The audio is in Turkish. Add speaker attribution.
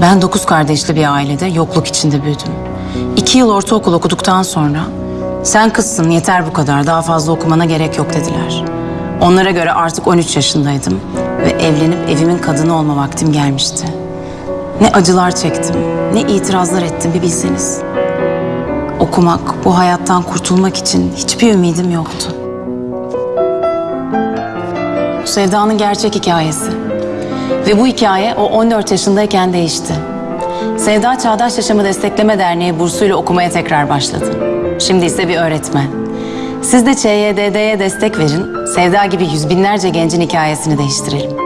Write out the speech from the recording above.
Speaker 1: Ben dokuz kardeşli bir ailede yokluk içinde büyüdüm. İki yıl ortaokul okuduktan sonra sen kızsın yeter bu kadar daha fazla okumana gerek yok dediler. Onlara göre artık 13 yaşındaydım ve evlenip evimin kadını olma vaktim gelmişti. Ne acılar çektim, ne itirazlar ettim bir bilseniz. Okumak, bu hayattan kurtulmak için hiçbir ümidim yoktu. Sevdanın gerçek hikayesi. Ve bu hikaye o 14 yaşındayken değişti. Sevda Çağdaş Yaşamı Destekleme Derneği bursuyla okumaya tekrar başladı. Şimdi ise bir öğretmen. Siz de ÇYDD'ye destek verin. Sevda gibi yüz binlerce gencin hikayesini değiştirelim.